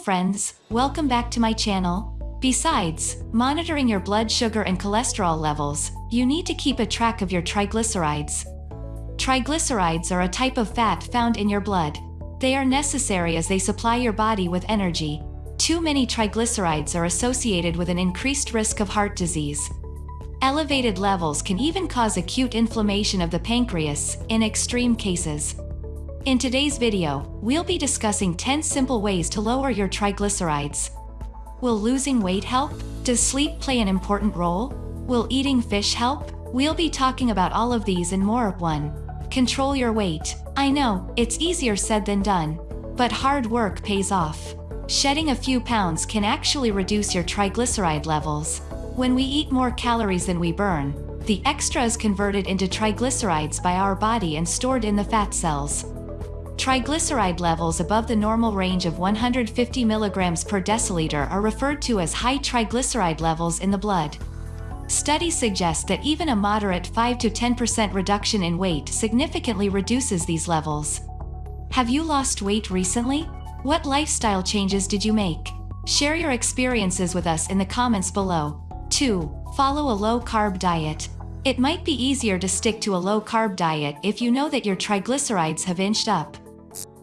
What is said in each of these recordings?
friends, welcome back to my channel. Besides, monitoring your blood sugar and cholesterol levels, you need to keep a track of your triglycerides. Triglycerides are a type of fat found in your blood. They are necessary as they supply your body with energy. Too many triglycerides are associated with an increased risk of heart disease. Elevated levels can even cause acute inflammation of the pancreas, in extreme cases. In today's video, we'll be discussing 10 simple ways to lower your triglycerides. Will losing weight help? Does sleep play an important role? Will eating fish help? We'll be talking about all of these and more. 1. Control your weight. I know, it's easier said than done. But hard work pays off. Shedding a few pounds can actually reduce your triglyceride levels. When we eat more calories than we burn, the extra is converted into triglycerides by our body and stored in the fat cells. Triglyceride levels above the normal range of 150 mg per deciliter are referred to as high triglyceride levels in the blood. Studies suggest that even a moderate 5 to 10% reduction in weight significantly reduces these levels. Have you lost weight recently? What lifestyle changes did you make? Share your experiences with us in the comments below. 2. Follow a low-carb diet. It might be easier to stick to a low-carb diet if you know that your triglycerides have inched up.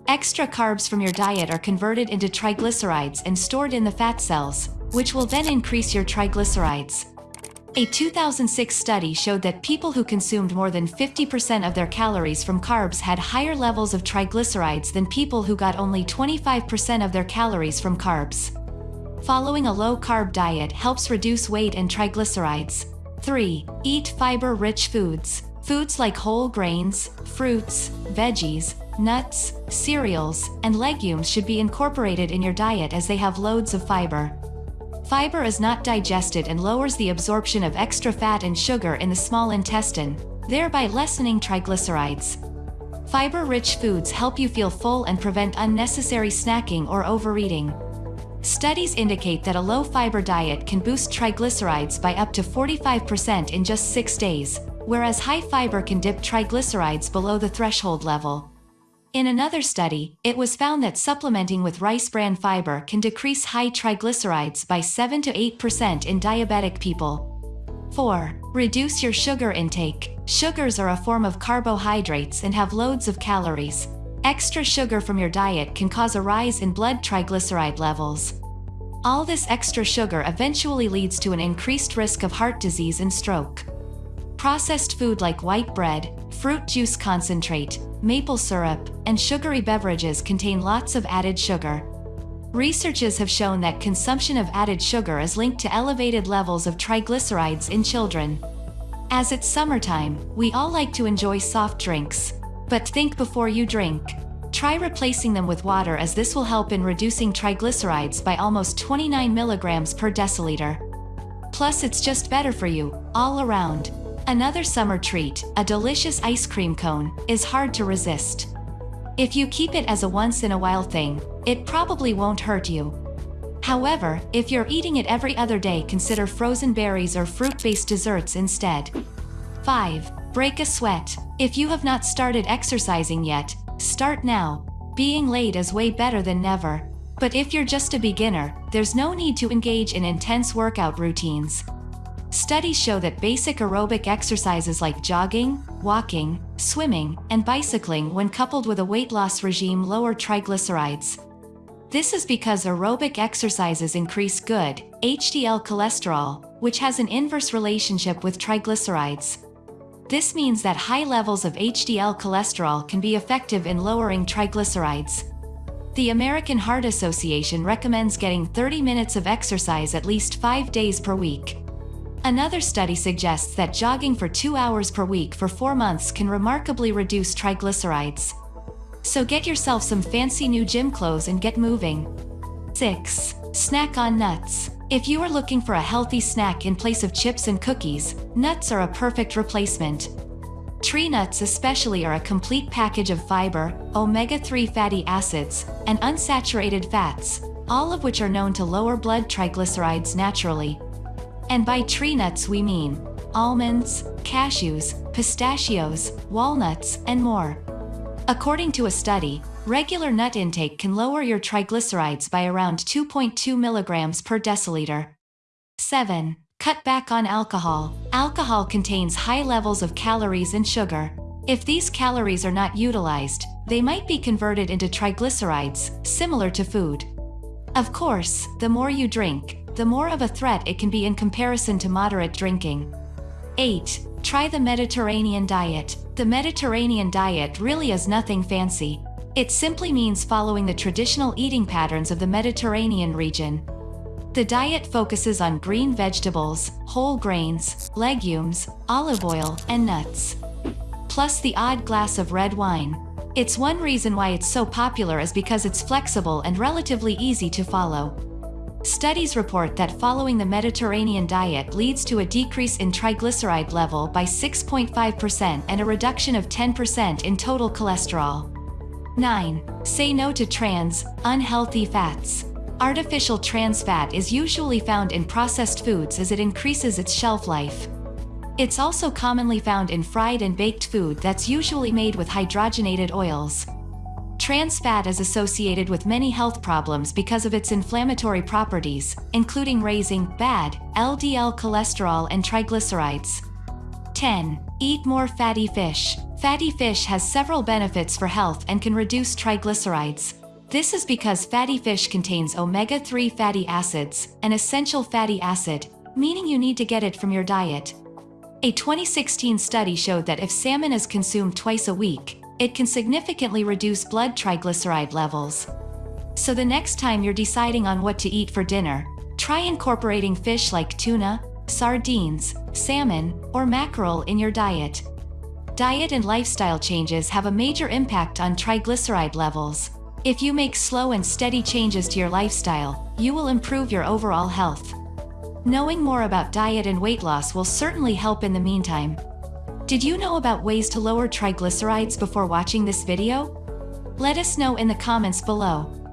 Extra carbs from your diet are converted into triglycerides and stored in the fat cells, which will then increase your triglycerides. A 2006 study showed that people who consumed more than 50% of their calories from carbs had higher levels of triglycerides than people who got only 25% of their calories from carbs. Following a low-carb diet helps reduce weight and triglycerides. 3. Eat fiber-rich foods. Foods like whole grains, fruits, veggies, nuts, cereals, and legumes should be incorporated in your diet as they have loads of fiber. Fiber is not digested and lowers the absorption of extra fat and sugar in the small intestine, thereby lessening triglycerides. Fiber-rich foods help you feel full and prevent unnecessary snacking or overeating. Studies indicate that a low-fiber diet can boost triglycerides by up to 45% in just 6 days, whereas high fiber can dip triglycerides below the threshold level. In another study, it was found that supplementing with rice bran fiber can decrease high triglycerides by 7 to 8% in diabetic people. 4. Reduce your sugar intake. Sugars are a form of carbohydrates and have loads of calories. Extra sugar from your diet can cause a rise in blood triglyceride levels. All this extra sugar eventually leads to an increased risk of heart disease and stroke. Processed food like white bread, fruit juice concentrate, maple syrup, and sugary beverages contain lots of added sugar. Researchers have shown that consumption of added sugar is linked to elevated levels of triglycerides in children. As it's summertime, we all like to enjoy soft drinks. But think before you drink. Try replacing them with water as this will help in reducing triglycerides by almost 29 milligrams per deciliter. Plus it's just better for you, all around. Another summer treat, a delicious ice cream cone, is hard to resist. If you keep it as a once-in-a-while thing, it probably won't hurt you. However, if you're eating it every other day consider frozen berries or fruit-based desserts instead. 5. Break a sweat. If you have not started exercising yet, start now. Being late is way better than never. But if you're just a beginner, there's no need to engage in intense workout routines. Studies show that basic aerobic exercises like jogging, walking, swimming, and bicycling when coupled with a weight loss regime lower triglycerides. This is because aerobic exercises increase good, HDL cholesterol, which has an inverse relationship with triglycerides. This means that high levels of HDL cholesterol can be effective in lowering triglycerides. The American Heart Association recommends getting 30 minutes of exercise at least 5 days per week. Another study suggests that jogging for two hours per week for four months can remarkably reduce triglycerides. So get yourself some fancy new gym clothes and get moving. 6. Snack on nuts. If you are looking for a healthy snack in place of chips and cookies, nuts are a perfect replacement. Tree nuts especially are a complete package of fiber, omega-3 fatty acids, and unsaturated fats, all of which are known to lower blood triglycerides naturally. And by tree nuts we mean almonds, cashews, pistachios, walnuts, and more. According to a study, Regular nut intake can lower your triglycerides by around 2.2 milligrams per deciliter. 7. Cut back on alcohol. Alcohol contains high levels of calories and sugar. If these calories are not utilized, they might be converted into triglycerides, similar to food. Of course, the more you drink, the more of a threat it can be in comparison to moderate drinking. 8. Try the Mediterranean diet. The Mediterranean diet really is nothing fancy. It simply means following the traditional eating patterns of the Mediterranean region. The diet focuses on green vegetables, whole grains, legumes, olive oil, and nuts. Plus the odd glass of red wine. It's one reason why it's so popular is because it's flexible and relatively easy to follow. Studies report that following the Mediterranean diet leads to a decrease in triglyceride level by 6.5% and a reduction of 10% in total cholesterol. 9. Say no to trans, unhealthy fats. Artificial trans fat is usually found in processed foods as it increases its shelf life. It's also commonly found in fried and baked food that's usually made with hydrogenated oils. Trans fat is associated with many health problems because of its inflammatory properties, including raising bad LDL cholesterol and triglycerides. 10. Eat more fatty fish. Fatty fish has several benefits for health and can reduce triglycerides. This is because fatty fish contains omega-3 fatty acids, an essential fatty acid, meaning you need to get it from your diet. A 2016 study showed that if salmon is consumed twice a week, it can significantly reduce blood triglyceride levels. So the next time you're deciding on what to eat for dinner, try incorporating fish like tuna, sardines, salmon, or mackerel in your diet. Diet and lifestyle changes have a major impact on triglyceride levels. If you make slow and steady changes to your lifestyle, you will improve your overall health. Knowing more about diet and weight loss will certainly help in the meantime. Did you know about ways to lower triglycerides before watching this video? Let us know in the comments below.